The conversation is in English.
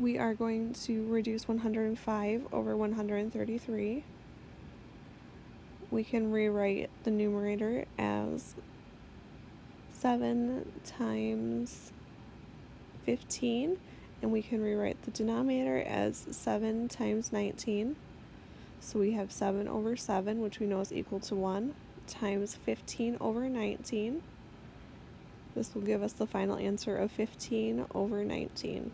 we are going to reduce 105 over 133. We can rewrite the numerator as 7 times 15 and we can rewrite the denominator as 7 times 19. So we have 7 over 7, which we know is equal to 1, times 15 over 19. This will give us the final answer of 15 over 19.